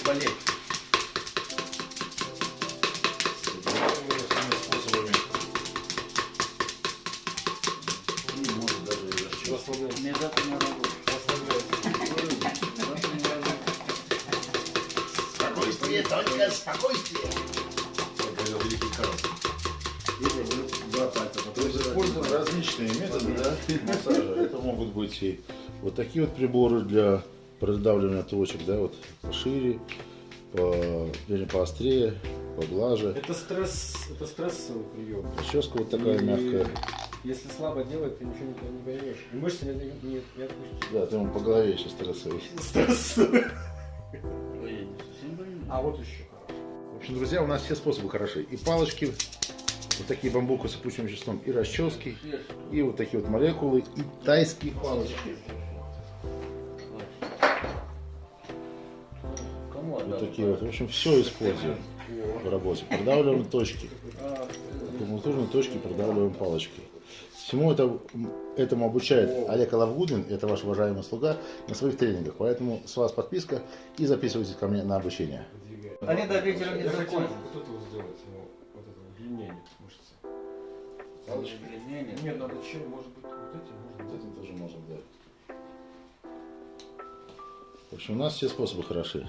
болеть. способами. Не может даже и расчет. Расслабляйся. Мне завтра не работать. Завтра не работать. Спокойствие, только спокойствие. Это великий Карл. Используют различные методы да, массажа. Это могут быть и вот такие вот приборы для продавливания точек, да, вот пошире, по, вернее, поострее, поглаже. Это стресс, это стрессовый прием. Прическа вот такая И мягкая. Если слабо делать, ты ничего не, не поймешь. И мышцы не, не, не, отпустят. Да, ты ему по голове сейчас стрессовый. Больной. А вот еще хорошо. В общем, друзья, у нас все способы хороши. И палочки, вот такие бамбука с опущенным веществом, и расчески, и вот такие вот молекулы, и тайские палочки. Вот отдал? такие вот. В общем, все используем в работе. Продавливаем точки. Аккумуляторные точки продавливаем палочки. Всему это, этому обучает Олег Алавгудин, это ваш уважаемый слуга, на своих тренингах. Поэтому с вас подписка и записывайтесь ко мне на обучение. Они до вечера не закончат. вот это вот сделать, ему, вот это удлинение мышцы. Палочки? Длиннее. Нет, надо чем, может быть, вот этим, может Вот быть. этим тоже можно, да. В общем, у нас все способы хороши.